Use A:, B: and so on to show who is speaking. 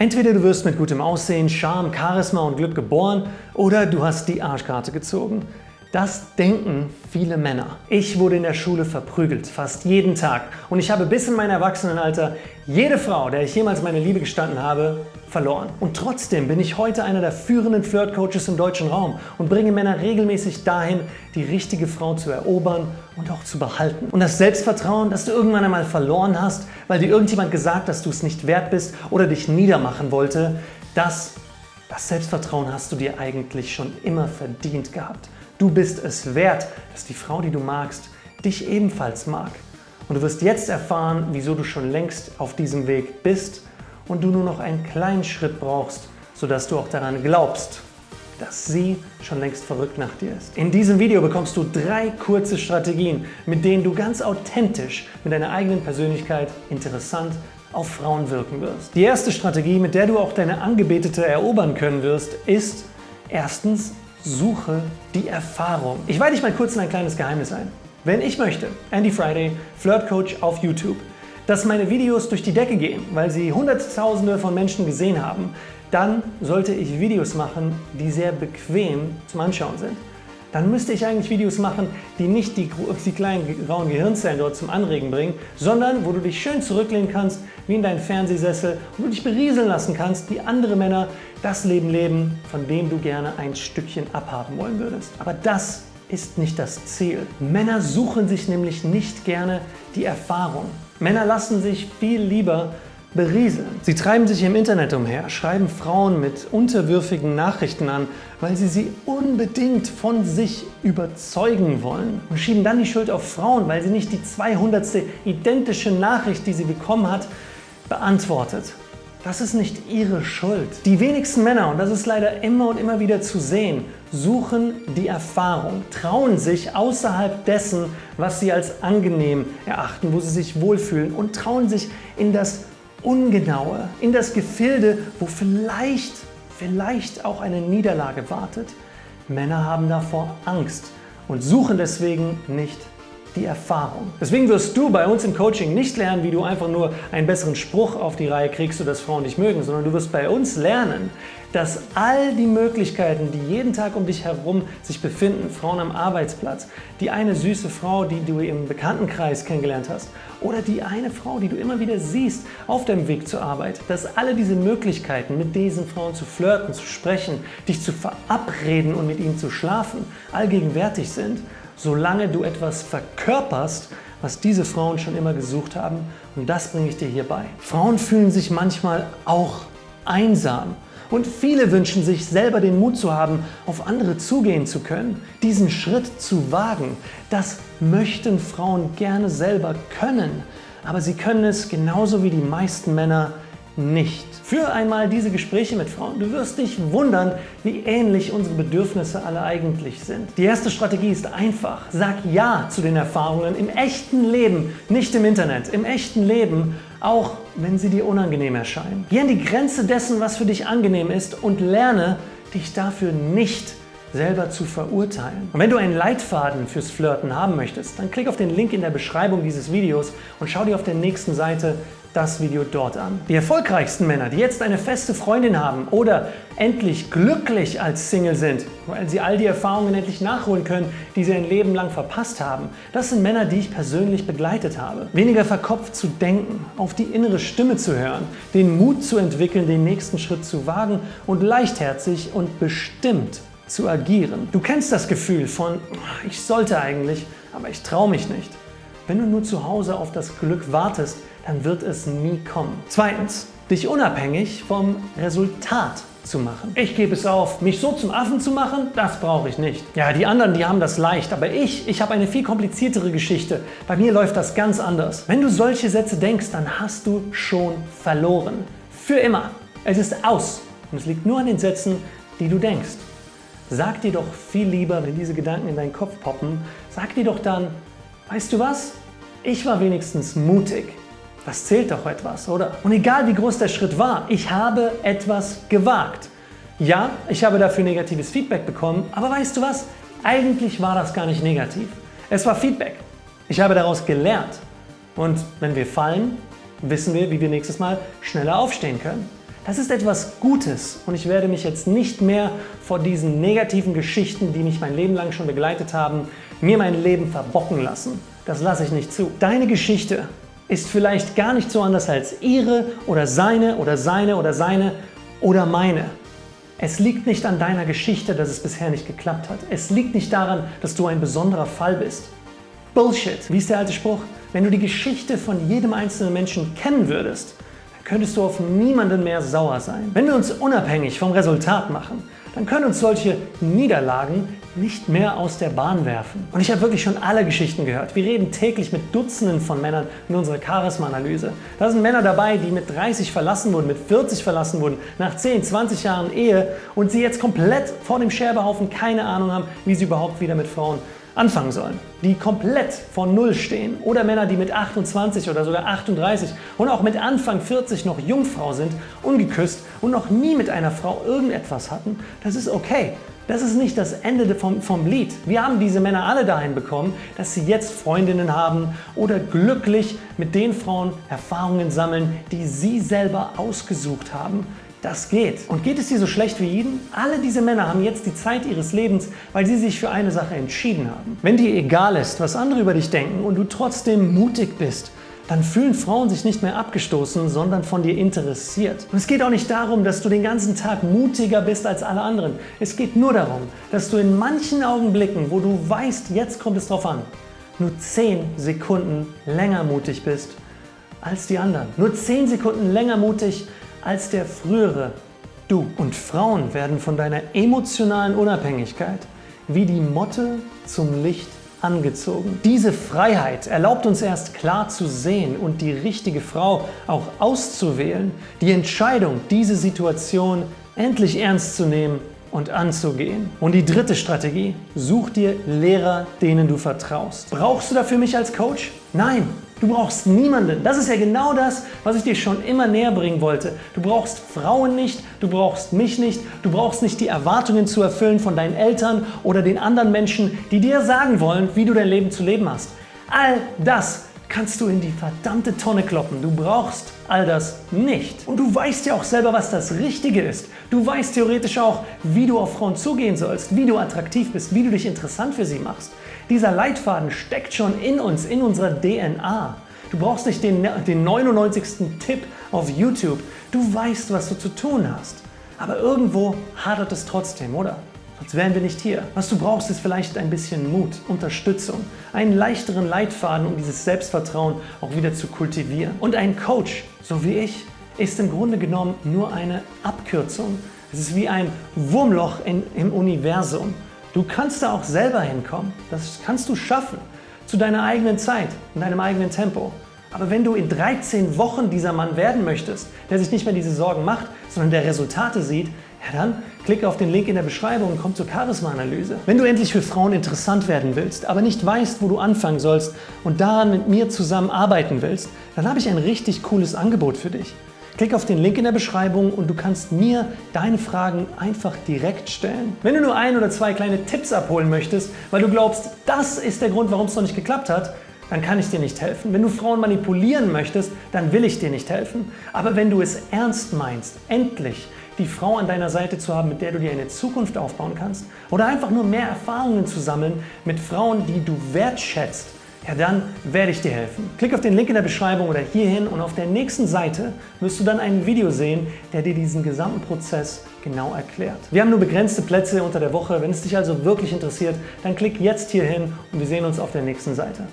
A: Entweder du wirst mit gutem Aussehen, Charme, Charisma und Glück geboren oder du hast die Arschkarte gezogen. Das denken viele Männer. Ich wurde in der Schule verprügelt, fast jeden Tag. Und ich habe bis in mein Erwachsenenalter jede Frau, der ich jemals meine Liebe gestanden habe, verloren. Und trotzdem bin ich heute einer der führenden Flirt-Coaches im deutschen Raum und bringe Männer regelmäßig dahin, die richtige Frau zu erobern und auch zu behalten. Und das Selbstvertrauen, das du irgendwann einmal verloren hast, weil dir irgendjemand gesagt, dass du es nicht wert bist oder dich niedermachen wollte, das, das Selbstvertrauen hast du dir eigentlich schon immer verdient gehabt. Du bist es wert, dass die Frau, die du magst, dich ebenfalls mag. Und du wirst jetzt erfahren, wieso du schon längst auf diesem Weg bist und du nur noch einen kleinen Schritt brauchst, sodass du auch daran glaubst, dass sie schon längst verrückt nach dir ist. In diesem Video bekommst du drei kurze Strategien, mit denen du ganz authentisch mit deiner eigenen Persönlichkeit interessant auf Frauen wirken wirst. Die erste Strategie, mit der du auch deine Angebetete erobern können wirst, ist erstens Suche die Erfahrung. Ich weite dich mal kurz in ein kleines Geheimnis ein. Wenn ich möchte, Andy Friday, Flirt Coach auf YouTube, dass meine Videos durch die Decke gehen, weil sie Hunderttausende von Menschen gesehen haben, dann sollte ich Videos machen, die sehr bequem zum Anschauen sind dann müsste ich eigentlich Videos machen, die nicht die, die kleinen grauen Gehirnzellen dort zum Anregen bringen, sondern wo du dich schön zurücklehnen kannst, wie in deinen Fernsehsessel und du dich berieseln lassen kannst, wie andere Männer das Leben leben, von dem du gerne ein Stückchen abhaben wollen würdest. Aber das ist nicht das Ziel. Männer suchen sich nämlich nicht gerne die Erfahrung. Männer lassen sich viel lieber berieseln. Sie treiben sich im Internet umher, schreiben Frauen mit unterwürfigen Nachrichten an, weil sie sie unbedingt von sich überzeugen wollen und schieben dann die Schuld auf Frauen, weil sie nicht die 200. identische Nachricht, die sie bekommen hat, beantwortet. Das ist nicht ihre Schuld. Die wenigsten Männer, und das ist leider immer und immer wieder zu sehen, suchen die Erfahrung, trauen sich außerhalb dessen, was sie als angenehm erachten, wo sie sich wohlfühlen und trauen sich in das Ungenaue, in das Gefilde, wo vielleicht, vielleicht auch eine Niederlage wartet. Männer haben davor Angst und suchen deswegen nicht die Erfahrung. Deswegen wirst du bei uns im Coaching nicht lernen, wie du einfach nur einen besseren Spruch auf die Reihe kriegst, sodass Frauen dich mögen, sondern du wirst bei uns lernen, dass all die Möglichkeiten, die jeden Tag um dich herum sich befinden, Frauen am Arbeitsplatz, die eine süße Frau, die du im Bekanntenkreis kennengelernt hast oder die eine Frau, die du immer wieder siehst auf deinem Weg zur Arbeit, dass alle diese Möglichkeiten, mit diesen Frauen zu flirten, zu sprechen, dich zu verabreden und mit ihnen zu schlafen, allgegenwärtig sind solange du etwas verkörperst, was diese Frauen schon immer gesucht haben. Und das bringe ich dir hier bei. Frauen fühlen sich manchmal auch einsam. Und viele wünschen sich selber den Mut zu haben, auf andere zugehen zu können, diesen Schritt zu wagen. Das möchten Frauen gerne selber können, aber sie können es genauso wie die meisten Männer nicht. Führe einmal diese Gespräche mit Frauen. Du wirst dich wundern, wie ähnlich unsere Bedürfnisse alle eigentlich sind. Die erste Strategie ist einfach. Sag Ja zu den Erfahrungen im echten Leben, nicht im Internet. Im echten Leben, auch wenn sie dir unangenehm erscheinen. Geh an die Grenze dessen, was für dich angenehm ist und lerne, dich dafür nicht selber zu verurteilen. Und wenn du einen Leitfaden fürs Flirten haben möchtest, dann klick auf den Link in der Beschreibung dieses Videos und schau dir auf der nächsten Seite das Video dort an. Die erfolgreichsten Männer, die jetzt eine feste Freundin haben oder endlich glücklich als Single sind, weil sie all die Erfahrungen endlich nachholen können, die sie ein Leben lang verpasst haben, das sind Männer, die ich persönlich begleitet habe. Weniger verkopft zu denken, auf die innere Stimme zu hören, den Mut zu entwickeln, den nächsten Schritt zu wagen und leichtherzig und bestimmt zu agieren. Du kennst das Gefühl von, ich sollte eigentlich, aber ich traue mich nicht. Wenn du nur zu Hause auf das Glück wartest, dann wird es nie kommen. Zweitens, dich unabhängig vom Resultat zu machen. Ich gebe es auf, mich so zum Affen zu machen, das brauche ich nicht. Ja, die anderen, die haben das leicht, aber ich, ich habe eine viel kompliziertere Geschichte. Bei mir läuft das ganz anders. Wenn du solche Sätze denkst, dann hast du schon verloren. Für immer. Es ist aus. Und es liegt nur an den Sätzen, die du denkst. Sag dir doch viel lieber, wenn diese Gedanken in deinen Kopf poppen, sag dir doch dann, weißt du was? Ich war wenigstens mutig. Das zählt doch etwas, oder? Und egal wie groß der Schritt war, ich habe etwas gewagt. Ja, ich habe dafür negatives Feedback bekommen, aber weißt du was? Eigentlich war das gar nicht negativ. Es war Feedback. Ich habe daraus gelernt. Und wenn wir fallen, wissen wir, wie wir nächstes Mal schneller aufstehen können. Das ist etwas Gutes und ich werde mich jetzt nicht mehr vor diesen negativen Geschichten, die mich mein Leben lang schon begleitet haben, mir mein Leben verbocken lassen. Das lasse ich nicht zu. Deine Geschichte ist vielleicht gar nicht so anders als ihre oder seine oder seine oder seine oder meine. Es liegt nicht an deiner Geschichte, dass es bisher nicht geklappt hat. Es liegt nicht daran, dass du ein besonderer Fall bist. Bullshit. Wie ist der alte Spruch? Wenn du die Geschichte von jedem einzelnen Menschen kennen würdest, dann könntest du auf niemanden mehr sauer sein. Wenn wir uns unabhängig vom Resultat machen, dann können uns solche Niederlagen nicht mehr aus der Bahn werfen. Und ich habe wirklich schon alle Geschichten gehört. Wir reden täglich mit Dutzenden von Männern in unserer Charisma-Analyse. Da sind Männer dabei, die mit 30 verlassen wurden, mit 40 verlassen wurden, nach 10, 20 Jahren Ehe und sie jetzt komplett vor dem Scherbenhaufen keine Ahnung haben, wie sie überhaupt wieder mit Frauen anfangen sollen, die komplett von Null stehen oder Männer, die mit 28 oder sogar 38 und auch mit Anfang 40 noch Jungfrau sind, ungeküsst und noch nie mit einer Frau irgendetwas hatten, das ist okay. Das ist nicht das Ende vom, vom Lied. Wir haben diese Männer alle dahin bekommen, dass sie jetzt Freundinnen haben oder glücklich mit den Frauen Erfahrungen sammeln, die sie selber ausgesucht haben. Das geht. Und geht es dir so schlecht wie ihnen? Alle diese Männer haben jetzt die Zeit ihres Lebens, weil sie sich für eine Sache entschieden haben. Wenn dir egal ist, was andere über dich denken und du trotzdem mutig bist, dann fühlen Frauen sich nicht mehr abgestoßen, sondern von dir interessiert. Und es geht auch nicht darum, dass du den ganzen Tag mutiger bist als alle anderen. Es geht nur darum, dass du in manchen Augenblicken, wo du weißt, jetzt kommt es drauf an, nur 10 Sekunden länger mutig bist als die anderen. Nur 10 Sekunden länger mutig als der frühere du. Und Frauen werden von deiner emotionalen Unabhängigkeit wie die Motte zum Licht angezogen. Diese Freiheit erlaubt uns erst klar zu sehen und die richtige Frau auch auszuwählen, die Entscheidung, diese Situation endlich ernst zu nehmen und anzugehen. Und die dritte Strategie, such dir Lehrer, denen du vertraust. Brauchst du dafür mich als Coach? Nein, Du brauchst niemanden. Das ist ja genau das, was ich dir schon immer näher bringen wollte. Du brauchst Frauen nicht, du brauchst mich nicht, du brauchst nicht die Erwartungen zu erfüllen von deinen Eltern oder den anderen Menschen, die dir sagen wollen, wie du dein Leben zu leben hast. All das kannst du in die verdammte Tonne kloppen. Du brauchst all das nicht. Und du weißt ja auch selber, was das Richtige ist. Du weißt theoretisch auch, wie du auf Frauen zugehen sollst, wie du attraktiv bist, wie du dich interessant für sie machst. Dieser Leitfaden steckt schon in uns, in unserer DNA. Du brauchst nicht den, den 99. Tipp auf YouTube. Du weißt, was du zu tun hast. Aber irgendwo hadert es trotzdem, oder? Sonst wären wir nicht hier. Was du brauchst, ist vielleicht ein bisschen Mut, Unterstützung, einen leichteren Leitfaden, um dieses Selbstvertrauen auch wieder zu kultivieren. Und ein Coach, so wie ich, ist im Grunde genommen nur eine Abkürzung. Es ist wie ein Wurmloch in, im Universum. Du kannst da auch selber hinkommen. Das kannst du schaffen. Zu deiner eigenen Zeit, in deinem eigenen Tempo. Aber wenn du in 13 Wochen dieser Mann werden möchtest, der sich nicht mehr diese Sorgen macht, sondern der Resultate sieht, ja dann klicke auf den Link in der Beschreibung und komm zur Charisma-Analyse. Wenn du endlich für Frauen interessant werden willst, aber nicht weißt, wo du anfangen sollst und daran mit mir zusammen arbeiten willst, dann habe ich ein richtig cooles Angebot für dich. Klick auf den Link in der Beschreibung und du kannst mir deine Fragen einfach direkt stellen. Wenn du nur ein oder zwei kleine Tipps abholen möchtest, weil du glaubst, das ist der Grund, warum es noch nicht geklappt hat, dann kann ich dir nicht helfen. Wenn du Frauen manipulieren möchtest, dann will ich dir nicht helfen. Aber wenn du es ernst meinst, endlich die Frau an deiner Seite zu haben, mit der du dir eine Zukunft aufbauen kannst oder einfach nur mehr Erfahrungen zu sammeln mit Frauen, die du wertschätzt, ja dann werde ich dir helfen. Klick auf den Link in der Beschreibung oder hierhin und auf der nächsten Seite wirst du dann ein Video sehen, der dir diesen gesamten Prozess genau erklärt. Wir haben nur begrenzte Plätze unter der Woche. Wenn es dich also wirklich interessiert, dann klick jetzt hierhin und wir sehen uns auf der nächsten Seite.